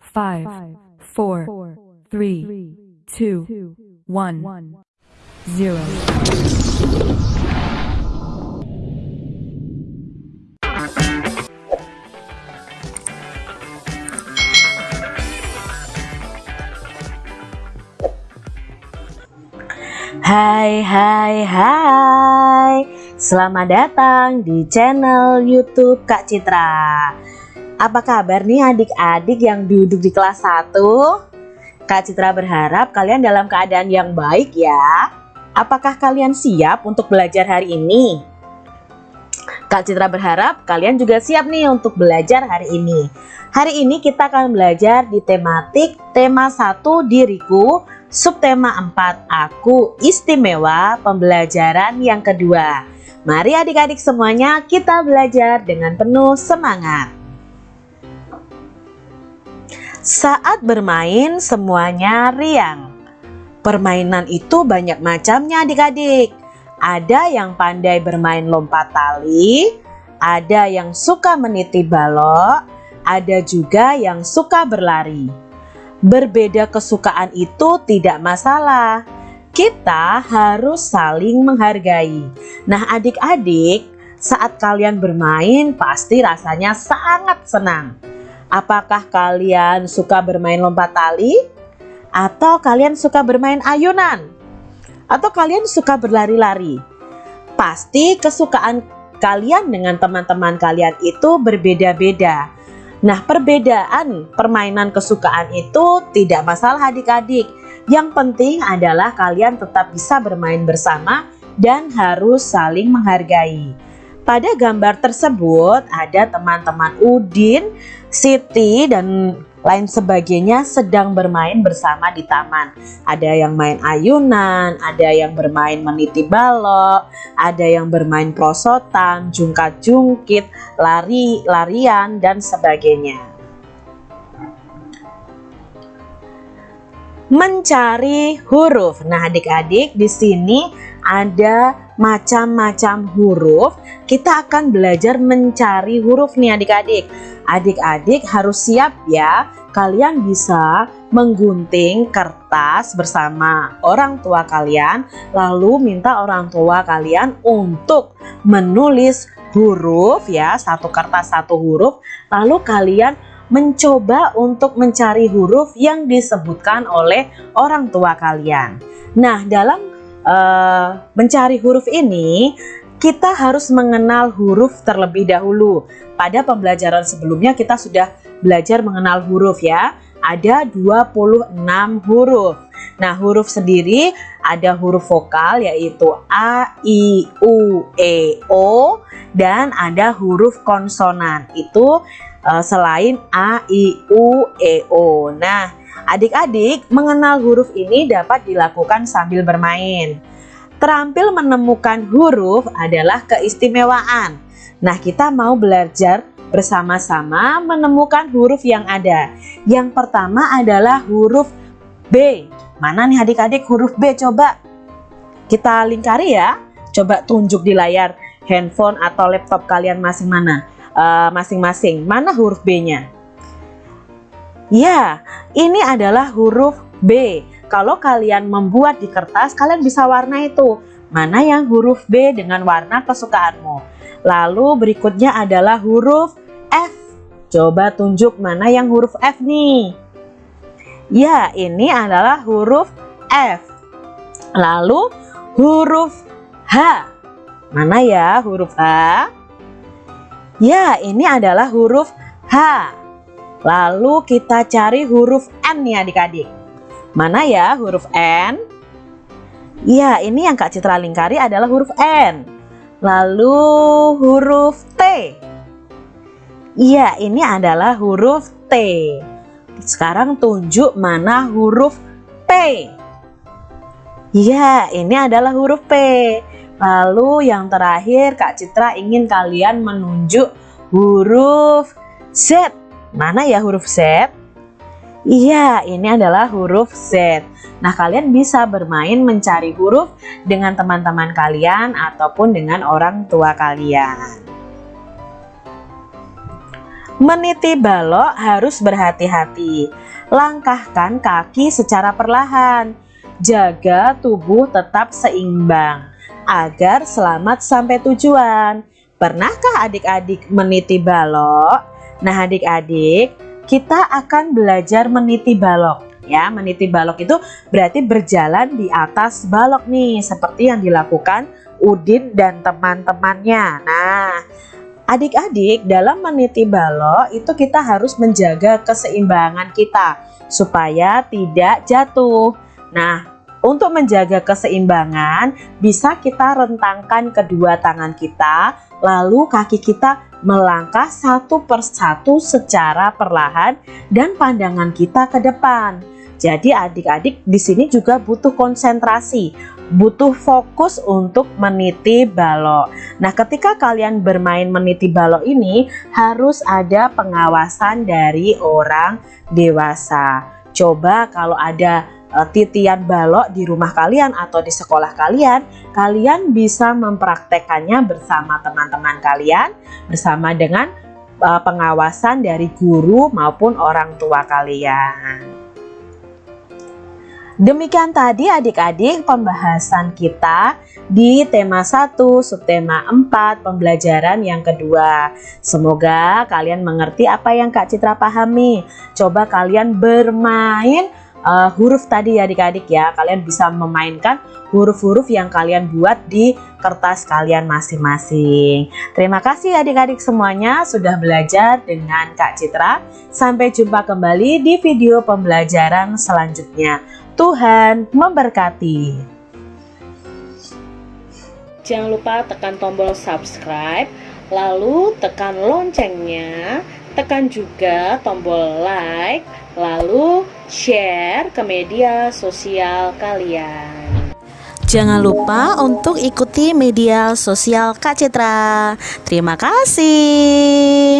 five, four, three, two, one, zero. Hai hai hai Selamat datang di channel youtube Kak Citra Apa kabar nih adik-adik yang duduk di kelas 1? Kak Citra berharap kalian dalam keadaan yang baik ya Apakah kalian siap untuk belajar hari ini? Kak Citra berharap kalian juga siap nih untuk belajar hari ini Hari ini kita akan belajar di tematik tema 1 diriku Subtema 4 Aku Istimewa Pembelajaran yang kedua Mari adik-adik semuanya kita belajar dengan penuh semangat Saat bermain semuanya riang Permainan itu banyak macamnya adik-adik Ada yang pandai bermain lompat tali Ada yang suka meniti balok Ada juga yang suka berlari Berbeda kesukaan itu tidak masalah. Kita harus saling menghargai. Nah, adik-adik, saat kalian bermain pasti rasanya sangat senang. Apakah kalian suka bermain lompat tali? Atau kalian suka bermain ayunan? Atau kalian suka berlari-lari? Pasti kesukaan kalian dengan teman-teman kalian itu berbeda-beda. Nah, perbedaan permainan kesukaan itu tidak masalah adik-adik. Yang penting adalah kalian tetap bisa bermain bersama dan harus saling menghargai. Pada gambar tersebut ada teman-teman Udin, Siti, dan lain sebagainya sedang bermain bersama di taman. Ada yang main ayunan, ada yang bermain meniti balok, ada yang bermain prosotan, jungkat-jungkit, lari-larian, dan sebagainya. Mencari huruf. Nah, adik-adik di sini ada macam-macam huruf. Kita akan belajar mencari huruf nih adik-adik. Adik-adik harus siap ya, kalian bisa menggunting kertas bersama orang tua kalian, lalu minta orang tua kalian untuk menulis huruf ya, satu kertas satu huruf, lalu kalian mencoba untuk mencari huruf yang disebutkan oleh orang tua kalian. Nah, dalam uh, mencari huruf ini, kita harus mengenal huruf terlebih dahulu. Pada pembelajaran sebelumnya kita sudah belajar mengenal huruf ya. Ada 26 huruf. Nah, huruf sendiri ada huruf vokal yaitu A, I, U, E, O dan ada huruf konsonan. Itu uh, selain A, I, U, E, O. Nah, adik-adik mengenal huruf ini dapat dilakukan sambil bermain. Terampil menemukan huruf adalah keistimewaan. Nah, kita mau belajar bersama-sama menemukan huruf yang ada. Yang pertama adalah huruf B. Mana nih adik-adik huruf B? Coba kita lingkari ya. Coba tunjuk di layar handphone atau laptop kalian masing mana eh, masing-masing. Uh, mana huruf B-nya? Ya, ini adalah huruf B. Kalau kalian membuat di kertas, kalian bisa warna itu. Mana yang huruf B dengan warna kesukaanmu. Lalu berikutnya adalah huruf F. Coba tunjuk mana yang huruf F nih. Ya, ini adalah huruf F. Lalu huruf H. Mana ya huruf H? Ya, ini adalah huruf H. Lalu kita cari huruf N nih adik-adik. Mana ya huruf N? Ya, ini yang Kak Citra lingkari adalah huruf N. Lalu huruf T. Iya, ini adalah huruf T. Sekarang tunjuk mana huruf P. Iya, ini adalah huruf P. Lalu yang terakhir Kak Citra ingin kalian menunjuk huruf Z. Mana ya huruf Z? Iya, ini adalah huruf Z. Nah, kalian bisa bermain mencari huruf dengan teman-teman kalian ataupun dengan orang tua kalian. Meniti balok harus berhati-hati. Langkahkan kaki secara perlahan. Jaga tubuh tetap seimbang agar selamat sampai tujuan. Pernahkah adik-adik meniti balok? Nah adik-adik, kita akan belajar meniti balok. Ya, meniti balok itu berarti berjalan di atas balok nih, seperti yang dilakukan Udin dan teman-temannya. Nah, adik-adik dalam meniti balok itu kita harus menjaga keseimbangan kita supaya tidak jatuh. Nah, untuk menjaga keseimbangan, bisa kita rentangkan kedua tangan kita, lalu kaki kita melangkah satu persatu secara perlahan dan pandangan kita ke depan. Jadi adik-adik di sini juga butuh konsentrasi, butuh fokus untuk meniti balok. Nah, ketika kalian bermain meniti balok ini harus ada pengawasan dari orang dewasa. Coba kalau ada titian balok di rumah kalian atau di sekolah kalian, kalian bisa mempraktekannya bersama teman-teman kalian, bersama dengan uh, pengawasan dari guru maupun orang tua kalian. Demikian tadi adik-adik pembahasan kita di tema 1 subtema 4 pembelajaran yang kedua. Semoga kalian mengerti apa yang Kak Citra pahami. Coba kalian bermain uh, huruf tadi ya adik-adik ya. Kalian bisa memainkan huruf-huruf yang kalian buat di kertas kalian masing-masing. Terima kasih adik-adik semuanya sudah belajar dengan Kak Citra. Sampai jumpa kembali di video pembelajaran selanjutnya. Tuhan memberkati. Jangan lupa tekan tombol subscribe, lalu tekan loncengnya, tekan juga tombol like, lalu share ke media sosial kalian. Jangan lupa untuk ikuti media sosial Kak Citra. Terima kasih.